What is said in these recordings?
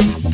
Et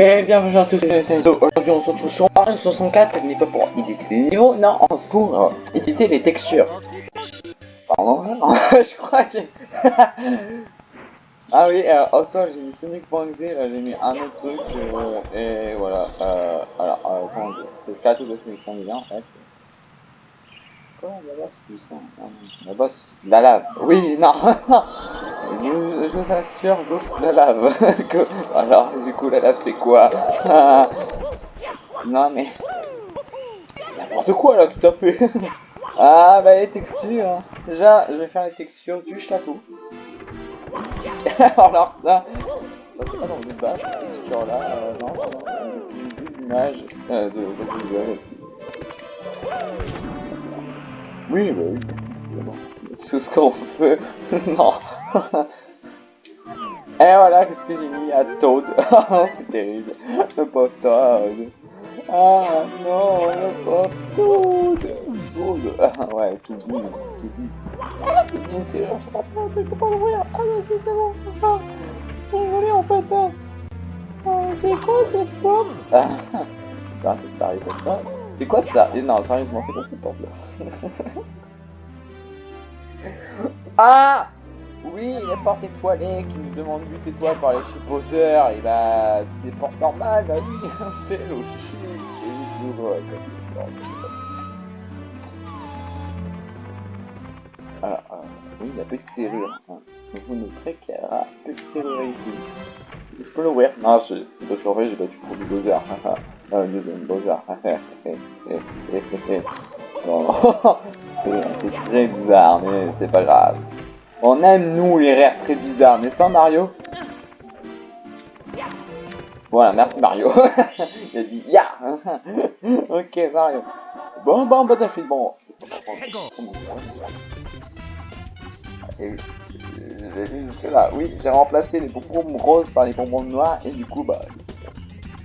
bienvenue à tous SNSO. Aujourd'hui on se retrouve sur Mario 64, mais pas pour éditer les niveaux, non, pour euh, éditer les textures. Pardon, je crois que... ah oui, euh, au sol j'ai mis Sonic.exe, là j'ai mis un autre truc, euh, et voilà. Euh, alors, euh, comment dire, c'est le cadeau de en fait. Quoi, la base, tout ça La base, la lave. Oui, non, je, vous assure, Ghost la lave. que... Alors, du coup, la lave c'est quoi? Non, mais... N'importe quoi là, tout à fait. ah, bah les textures. Hein. Déjà, je vais faire les textures du château. Alors ça, ça c'est pas dans le bas, cette texture là, euh, non, c'est des images euh, de. Oui, bah oui. C'est ce qu'on fait. non. Et voilà, qu'est-ce que j'ai mis à Toad C'est terrible. Le pauvre Toad. Ah non, le pauvre Toad. Toad. Ouais, tout dit, tout dit. Ah, c'est bien sûr, je comprends pas, je peux pas l'ouvrir. Ah non, c'est bon. Ah, désolé en fait. Hein. Ah, c'est quoi cette porte Ah, c'est arrivé comme ça. C'est quoi ça? Et Non, sérieusement, c'est quoi cette porte là Ah Oui, les portes étoilées qui nous demandent 8 étoiles par les supposeurs, et bah, c'est des portes normales, bah oui, c'est logique, c'est toujours Ah, ah, oui, la petite serrure. Hein. Vous noterez qu'il y a une petite serrure ici. Je peux l'ouvrir Non, je peux l'ouvrir, j'ai battu pour du non, le deuxième Bowser. non, c'est très bizarre, mais c'est pas grave. On aime, nous, les rires très bizarres, n'est-ce pas, Mario? Voilà, merci, Mario. Il a dit « Ya Ok, Mario. Bon, bon, Battlefield, bon. Et là, oui, j'ai remplacé les bonbons roses par les bonbons noirs, et du coup, bah,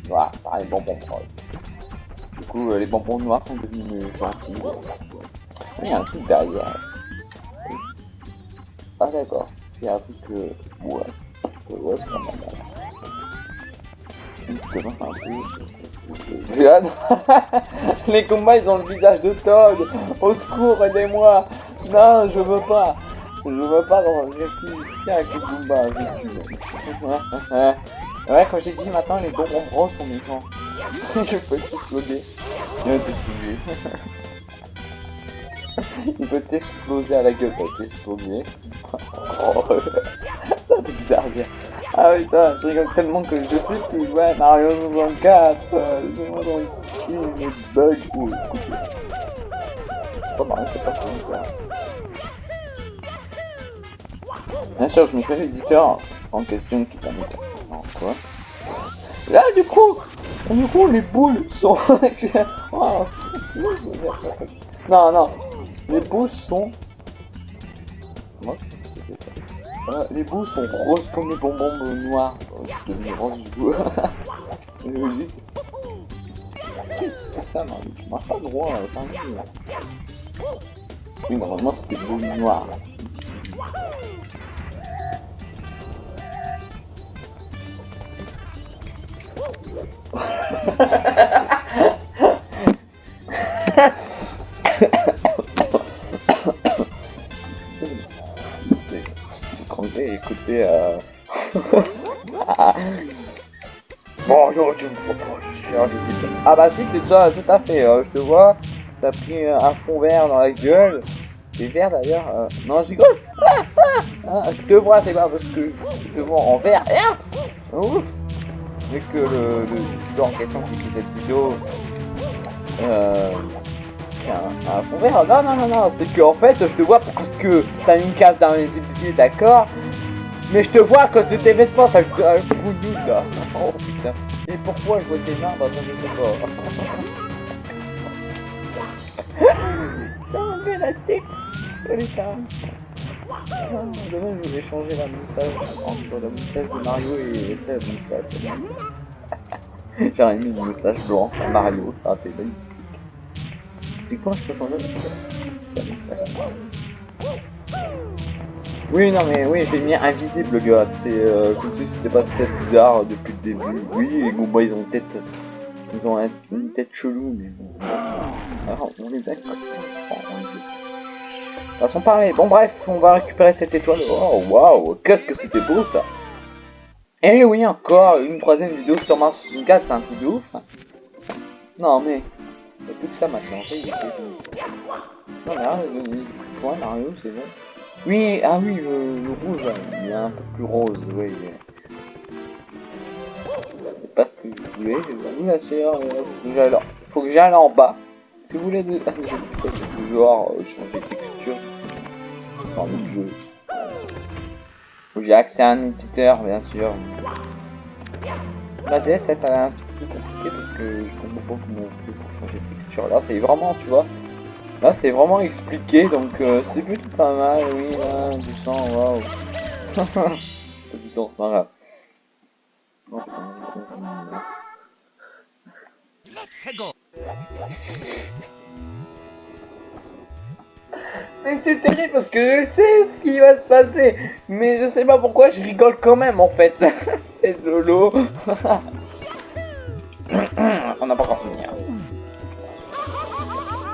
voilà, par les bonbons roses. Du coup, euh, les bonbons noirs sont devenus gentils. Il y a un truc derrière. Ah d'accord, a un truc que... Ouais, ouais c'est pas mal. Justement, c'est un peu... Les combats, ils ont le visage de Todd Au secours, aidez-moi Non, je veux pas Je veux pas rester ici avec les combats, Ouais, quand j'ai dit maintenant, les bonbons bros sont méchants. je peux exploser. Il va t'exploser. Il peut t'exploser à la gueule, t'exploser. Oh, ça fait bizarre dire. Ah putain, je rigole tellement que je sais plus à Mario 64. C'est moi dans ici, mes bugs. ou écoute. C'est pas c'est pas ça. Bien sûr, je me fais l'éditeur en question qui permet de... Non, quoi? Là, du coup, du coup, les boules sont... Non, non, les boules sont... Euh, les boules sont roses comme les bonbons noirs. Oh, je suis rose du coup. Logique. C'est ça, non, tu marches pas droit, c'est un peu. Oui, normalement c'était boules noires. bon, tu me proposes, Ah bah si, c'est ça, tout à fait, euh, je te vois, t'as pris un fond vert dans la gueule, c'est vert d'ailleurs, euh... non, je rigole, ah, je te vois, c'est pas parce que je te vois en vert, ah, ouf, vu que le, le en question qui fait cette vidéo, euh, un, fond vert. Non, non, non, non, c'est que en fait, je te vois parce que t'as une case dans les épisodes, d'accord? Mais je te vois cause de tes vêtements, t'as le coup là. Oh putain. Et pourquoi je vois tes mains dans un sais pas. J'ai enlevé la tête. Oh putain. Demain, je vais changer la moustache entre la moustache de Mario et de moustache. J'aurais mis une moustache blanche à Mario, ça a fait magnifique. C'est quoi, je peux changer la moustache? Oui, non, mais oui, j'ai mis invisible, gars. C'est euh, comme si c'était pas assez bizarre depuis le début. Oui, les Goombas, ils ont une tête. Ils ont une tête chelou, mais bon. Alors, on les a ça. Façon pareil. Bon bref, on va récupérer cette étoile. Oh waouh, qu'est-ce que c'était beau ça. Et eh oui, encore une troisième vidéo sur Mars 64, c'est un truc de ouf. Non mais, il plus que ça maintenant. Non mais arrête de point Mario, c'est bon. Oui, ah oui, le, rouge, il est un peu plus rose, oui. C'est pas ce que je voulais, j'ai vu la sœur, faut que j'aille en bas. Si vous voulez de... genre euh, changer de texture dans le jeu. J'ai accès à un éditeur bien sûr. La DS est un petit peu compliqué parce que je comprends pas comment on fait changer de texture. Là c'est vraiment tu vois. Là c'est vraiment expliqué donc euh, c'est plutôt pas mal, oui là, du sang, waouh. du sang, c'est grave. Mais c'est terrible parce que je sais ce qui va se passer. Mais je sais pas pourquoi je rigole quand même en fait. c'est Lolo. On n'a pas encore fini.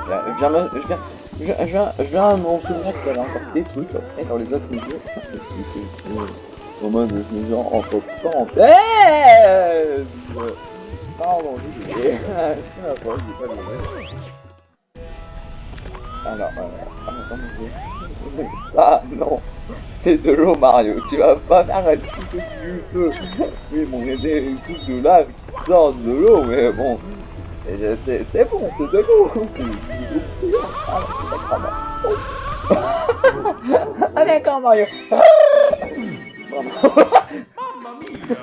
Hein. Je viens, je viens, je viens, je viens, je viens mon souvenir qu'il y avait encore des trucs après dans les autres vidéos. En mode, je me dis entre parenthèses. Pardon, j'ai Alors, euh, ça, non, c'est de l'eau, Mario. Tu vas pas faire un peu du feu. Oui, bon, il y a des trucs de lave qui sortent de l'eau, mais bon, c'est bon, c'est de l'eau. Ah, d'accord, Mario. Mamma mia.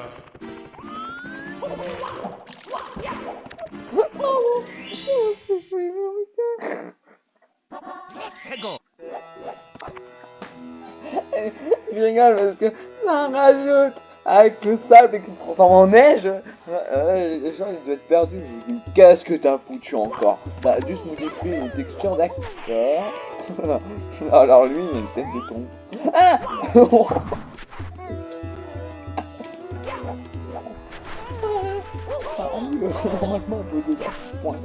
Je rigole parce que ça rajoute avec le sable qui se transforme en neige. Euh, les gens ils doivent être perdus. Qu'est-ce que t'as foutu encore T'as juste modifié une texture d'acteur. Alors lui il a une tête de ton. Ah normalement un peu de point.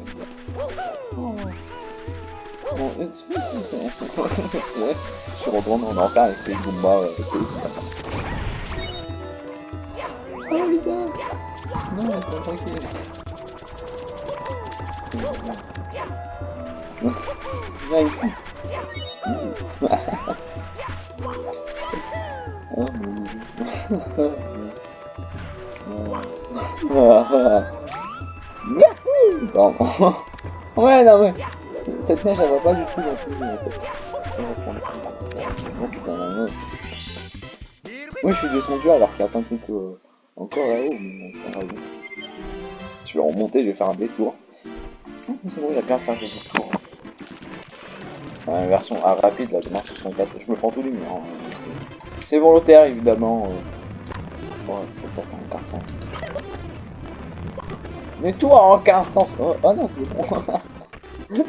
Oh. Bon, ouais, je suis retourné en enfer avec les Goombas euh, Oh gars Non, c'est pas tranquille. Viens ici. ouais, non mais... Cette neige, elle va pas du tout plus. Oui, je suis descendu alors qu'il y a plein euh, encore là-haut, mais Je vais remonter, je vais faire un détour. C'est bon, il a plein de faire des détours. Une version ah, rapide là, de Mars 64, je me prends tous les murs. Hein. C'est volontaire évidemment. Euh. Ouais, faut pas carton. Mais tout a aucun sens. Oh, oh non, c'est bon.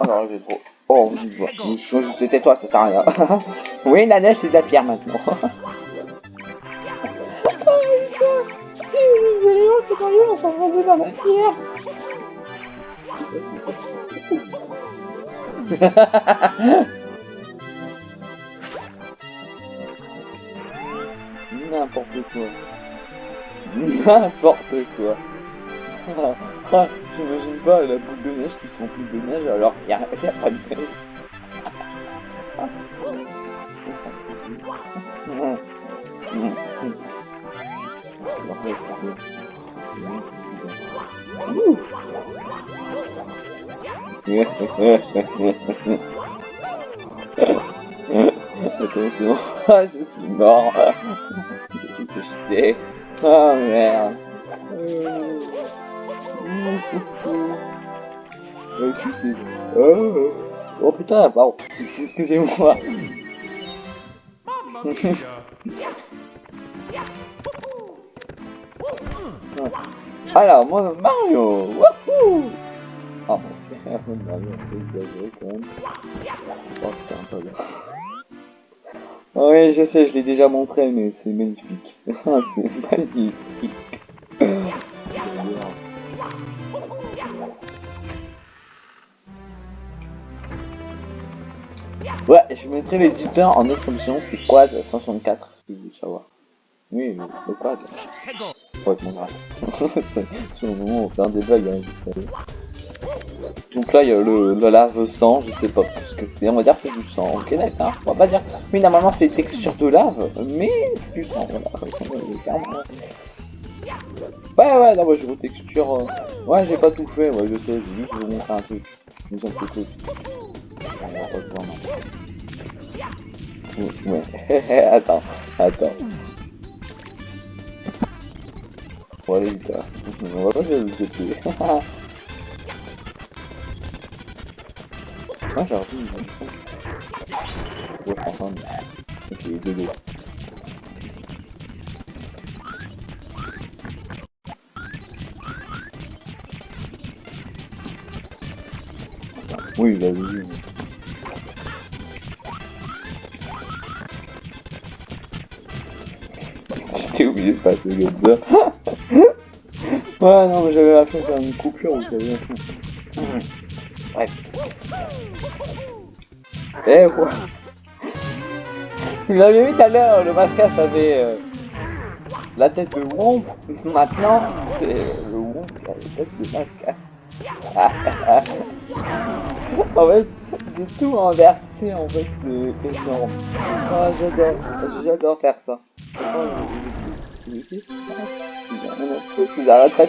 Alors j'ai trop. Oh, c'était toi, ça sert à rien. oui, la neige c'est de la pierre maintenant. dans la pierre. N'importe quoi. N'importe quoi. J'imagine pas la boule de neige qui se remplit de neige alors qu'il n'y a, pas de neige. Attention, je suis mort. Je suis jeté. Oh merde. Euh, excusez. Oh. oh putain, pardon. Excusez-moi. Alors, moi, Mario Wouhou mon Mario, c'est quand même. Oh. Oui, je sais, je l'ai déjà montré, mais c'est magnifique. c'est magnifique. Ouais, je mettrai l'éditeur en description, c'est Quad 164 si vous voulez savoir. Oui, le Quad. Ouais, un débug, hein, savez. Donc là, il y a le, le lave sang, je sais pas ce que c'est, on va dire c'est du sang, ok d'accord, on va pas dire, oui normalement c'est des textures de lave, mais c'est du sang, voilà, Ouais ouais, non moi je vos textures, euh... ouais j'ai pas tout fait, ouais je sais, j'ai juste vous montrer un truc, inquiétez. Ouais, attends, attends. Pas se le tuer. Ah, j'ai une bonne Ouais, enfin, ok. Oui, vas-y. J'ai oublié de passer comme ça. ouais, non, mais j'avais la de faire une coupure, vous savez. Bref. Eh ouais. Vous l'avez vu tout à l'heure, le Mascas avait euh, la tête de Womp. Maintenant, c'est le Womp qui a la tête de Mascas. en fait, j'ai tout inversé en fait de énorme. Ah, j'adore, j'adore faire ça.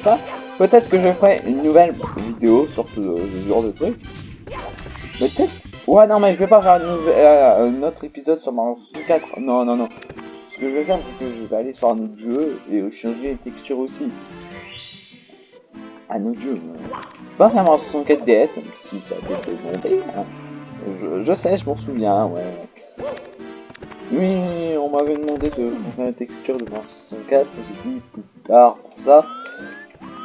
Pas. Peut-être que je ferai une nouvelle vidéo sur ce, genre de truc. Peut-être. Ouais, non, mais je vais pas faire euh, un autre épisode sur Mario 64. Non, non, non. Ce que je vais faire, c'est que je vais aller sur un autre jeu et changer les textures aussi. Un autre jeu. Pas faire Mario 64 DS, même si ça a été demandé. Hein. Je, je sais, je m'en souviens, ouais. Oui, on m'avait demandé de faire la texture de 64, j'ai dit plus tard pour ça.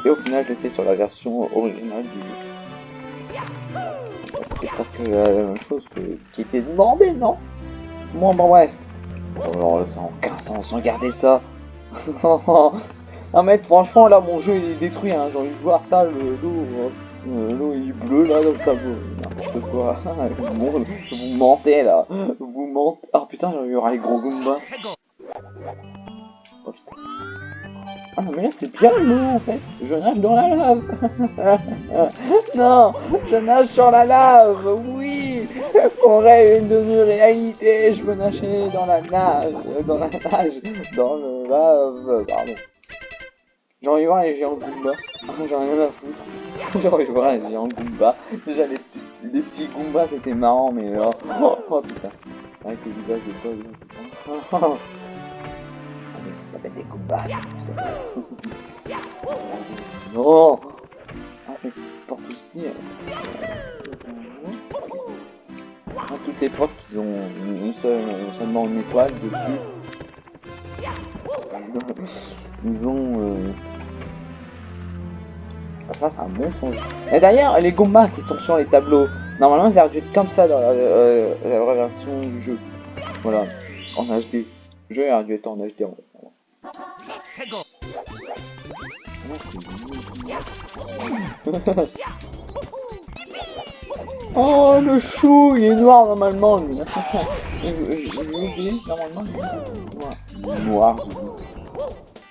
Et au final, je l'ai fait sur la version originale du jeu. C'était presque la même chose que, qui était demandé, non? Bon, bon, bref. Alors, ça en 15 ans sans garder ça. non, mais franchement, là, mon jeu il est détruit. Hein. J'ai envie de voir ça, le dos. L'eau est bleue là dans le tableau. N'importe quoi. vous mentez là. Vous mentez. Oh putain, y aura les gros Goombas. Oh. Ah non mais là c'est bien l'eau en fait. Je nage dans la lave. non, je nage sur la lave. Oui. Mon rêve est devenu réalité. Je veux nager dans la nage. Dans la nage. Dans le lave. Pardon. J'ai envie de voir les géants Goomba. J'ai rien à foutre. J'ai envie de voir les géants Goomba. Déjà les petits, les petits Goombas c'était marrant mais alors... Oh, oh, putain. Avec le visage de Todd. Oh, oh. Ah mais ça s'appelle des Goombas. non Ah mais porte aussi... Ah, toutes les portes ils ont une seule, seulement une étoile dessus. Ils ont... Euh... Ah, ça c'est un bon son. Et d'ailleurs, les Goombas qui sont sur les tableaux, normalement ils être comme ça dans la, euh, vraie version du jeu. Voilà, en HD. Le jeu aurait dû être en HD. En oh le chou, il est noir normalement normalement il est noir.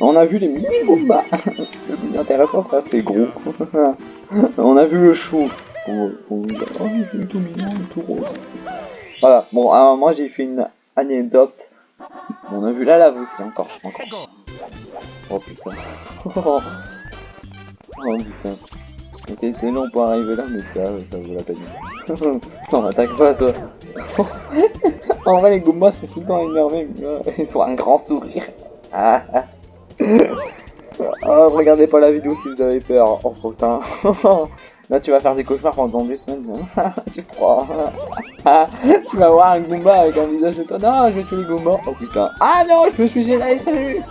On a vu les mini Goombas. Le plus intéressant, ça c'est gros. On a vu le chou. Pour vous dire, oh, il est tout mignon, il est tout rose. Voilà, bon, à un moment j'ai fait une anecdote. On a vu la lave aussi, encore. encore. Oh putain. oh putain. Mais C'était long pour arriver là, mais ça, ça vaut la peine. non, m'attaque pas toi. en vrai, les Goombas sont tout le temps énervés, mais ils ont un grand sourire. Ah, ah. Oh, regardez pas la vidéo si vous avez peur. Oh putain. Là, tu vas faire des cauchemars pendant des semaines. J'ai froid. Ah, tu vas voir un Goomba avec un visage de toi. Non, je vais tuer les Goombas. Oh putain. Ah non, je me suis gêné. Salut.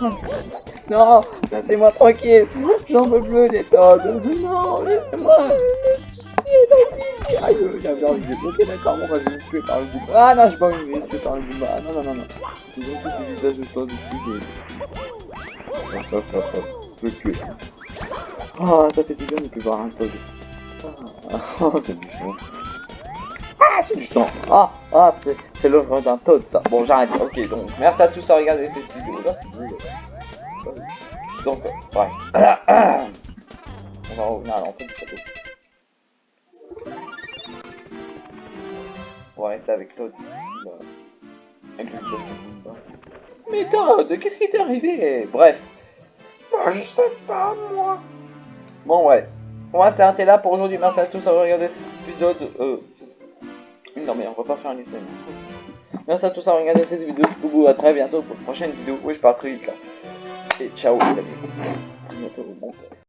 Non, laissez-moi tranquille. J'en peux plus des Toads. Non, laissez-moi. Aïe, j'avais envie de Ok, d'accord, je vais me tuer par le Goomba. Ah non, j'ai pas envie de tuer par le Goomba. Non, non, non, non. Tous des visages de toi dessus. Hop, hop, hop, hop. Je tuer. Oh, ça fait du bien de plus voir un Toad. Ah, oh, c'est du sang. Ah, c'est du sang. Ah, ah, c'est, l'œuvre d'un Toad, ça. Bon, j'arrête. Ok, donc, merci à tous à regarder cette vidéo. Là, c'est nul. Donc, ouais. On va revenir à l'entrée du château. On va rester avec Todd ici, là. Mais Todd, qu'est-ce qui t'est arrivé? Bref. Bah, je sais pas, moi. Bon, ouais. On va s'arrêter là pour aujourd'hui. Merci à tous d'avoir regardé cet épisode. Euh... Non, mais on va pas faire un épisode. Merci à tous d'avoir regardé cette vidéo. Vous dis à très bientôt pour une prochaine vidéo. Oui, je pars très vite là. Et ciao, les